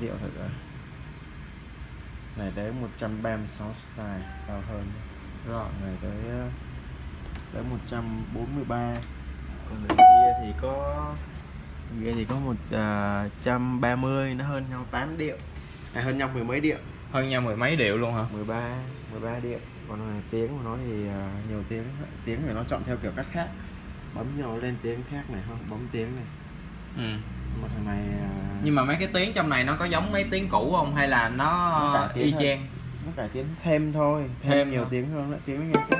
điệu thật rồi này tới 136 style cao hơn. Rồi này tới ờ, tới 143 còn người kia thì có kia thì có một à, trăm ba mươi nó hơn nhau 8 điệu. À, hơn nhau mười mấy điệu. Hơn nhau mười mấy điệu luôn hả? 13 13 điệu. Còn là tiếng của nó thì à, nhiều tiếng tiếng thì nó chọn theo kiểu cách khác. Bấm nhau lên tiếng khác này không bấm tiếng này. Ừ. mà thằng này à, nhưng mà mấy cái tiếng trong này nó có giống mấy tiếng cũ không? Hay là nó y chang? Nó cải tiến thêm thôi thêm, Thêm nhiều thôi. tiếng hơn nữa tiếng nó nghe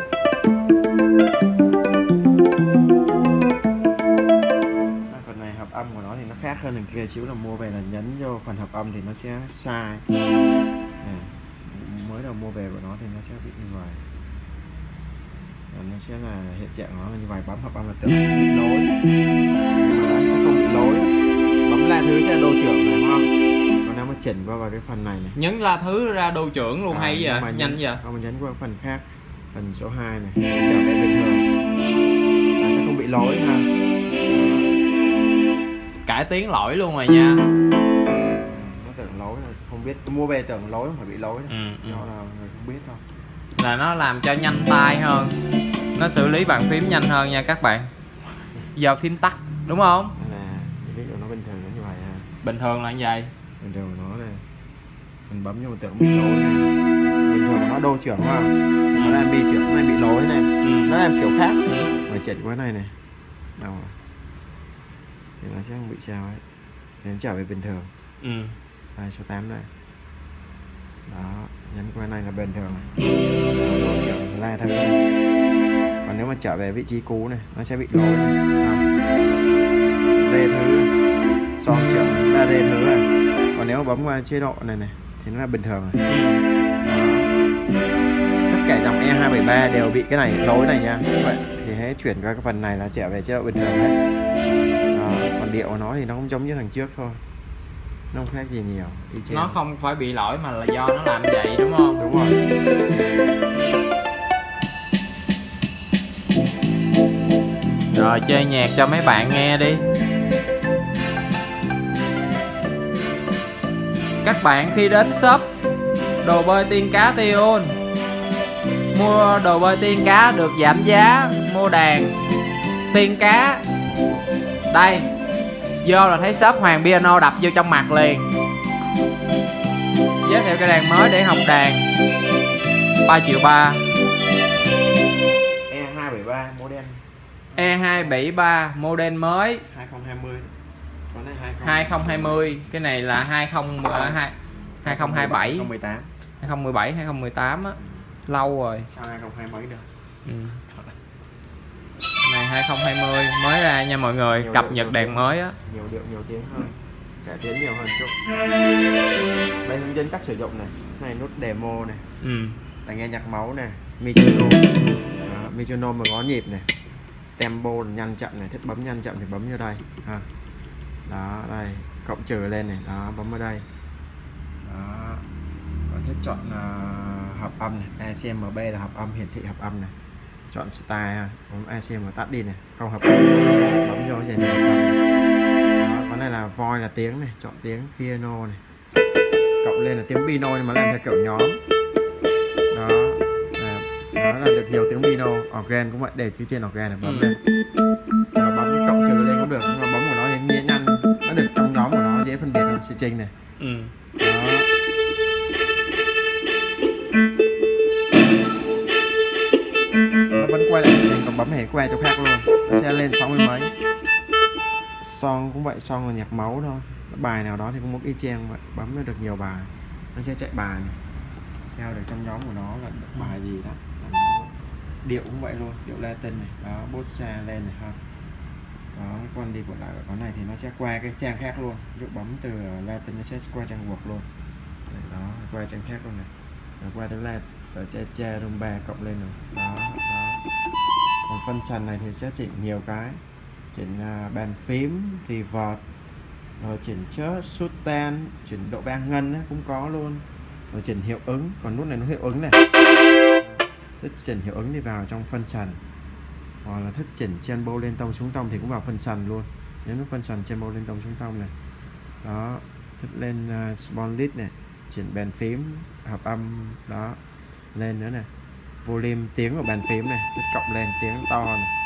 À, phần này hợp âm của nó thì nó khác hơn thằng kia xíu là mua về là nhấn vô phần hợp âm thì nó sẽ sai. Nè, mới đầu mua về của nó thì nó sẽ bị như vậy. Và nó sẽ là hiện trạng của nó như vậy bấm hợp âm là bị lỗi chỉnh qua vào cái phần này này. Nhấn la thứ ra đô trưởng luôn À, hay vậy? mà nhanh vậy? Không, mình nhấn qua phần khác phần số 2 này để trở về bình thường. Là sẽ không bị lỗi ha cải tiến lỗi luôn rồi nha. Nó tưởng lỗi là không biết. Mua về tưởng lỗi phải bị lỗi ừ, ừ. do là người không biết đâu là nó làm cho nhanh tay hơn. Nó xử lý bàn phím nhanh hơn nha các bạn. Do phím tắt đúng không? Là dụ nó bình thường như vậy ha bình thường là như vậy bình thường của nó này mình bấm vô mình tưởng bị lỗi này. Bình thường nó đô trưởng mà nó làm bi trưởng này bị lỗi này. Ừ. nó làm kiểu khác. Mà chỉnh qua này này đâu rồi. Thì nó sẽ không bị sao ấy. Nó trở về bình thường. Ừ. đây số 8 đây. Đó nhấn qua này là bình thường. Độ trưởng la theo này. còn nếu mà trở về vị trí cũ này nó sẽ bị lỗi này. À. bấm qua chế độ này này thì nó là bình thường đó. tất cả dòng E273 đều bị cái này lỗi này nha. Vậy thì hãy chuyển qua cái phần này là trở về chế độ bình thường hết đó. còn điệu của nó thì nó cũng giống như thằng trước thôi. Nó không khác gì nhiều y chang. Nó không phải bị lỗi mà là do nó làm vậy đúng không? Đúng rồi. Rồi chơi nhạc cho mấy bạn nghe đi các bạn khi đến shop đồ bơi tiên cá Tion mua đồ bơi tiên cá được giảm giá mua đàn tiên cá. Đây vô là thấy shop Hoàng Piano đập vô trong mặt liền. Giới thiệu cái đàn mới để học đàn. 3 triệu 3 E273 model. E273 model mới. 2020 con này 20 2020 cái này là 20 ờ, hai- 2027 2018 2017 2018 á. Lâu rồi. Sao 2020 mấy được? Ừ. này 2020 mới ra nha mọi người Nhiều cập điệu, nhật nhiều đàn điệu. mới á. Nhiều điệu nhiều tiếng hơn. Cải tiến nhiều hơn chút. Đây hướng dẫn cách sử dụng này này nút demo này. Ừ. tai nghe nhạc máu này metronome metronome mà có nhịp này. Tempo là nhanh chậm này thích bấm nhanh chậm thì bấm vô đây. Ha đó đây cộng trừ lên này đó bấm vào đây. Đó còn thích chọn à, hợp âm này ACMB là hợp âm hiển thị hợp âm này. Chọn style ha. bấm ACM tắt đi này không hợp âm. Bấm vô cái này đó này là voice là tiếng này chọn tiếng piano này. Cộng lên là tiếng piano nhưng mà làm theo kiểu nhóm. Đó là, đó là được nhiều tiếng piano organ cũng vậy để chữ trên organ này bấm Ừ. lên hơn string này. Ừ. đó. Nó vẫn quay lại string còn bấm hề quay chỗ khác luôn. Nó sẽ lên sáu mươi mấy. Song cũng vậy song là nhạc máu thôi. Bài nào đó thì cũng một y chang vậy. Bấm được nhiều bài. Nó sẽ chạy bài này. theo được trong nhóm của nó là bài gì đó. Điệu cũng vậy luôn. Điệu Latin này. Đó bốt xa lên này ha đó con đi bộ lại của con này thì nó sẽ qua cái trang khác luôn. Ví bấm từ ờ, Latin nó sẽ qua trang buộc luôn. Đấy, đó qua trang khác luôn này. Rồi qua tới là ở cha cha Ba cộng lên rồi đó đó. Còn phân sàn này thì sẽ chỉnh nhiều cái. Chỉnh uh, bàn phím reverb rồi chỉnh chớp sustain chỉnh độ ba ngân ấy, cũng có luôn. Rồi chỉnh hiệu ứng còn nút này nó hiệu ứng này. Thích chỉnh hiệu ứng đi vào trong phân sàn hoặc là thích chỉnh tempo lên tông xuống tông thì cũng vào phần sàn luôn. Nếu nó phân sàn tempo lên tông xuống tông này. Đó thích lên uh, spawn list này chỉnh bàn phím hợp âm đó lên nữa nè volume tiếng của bàn phím này thích cộng lên tiếng to này.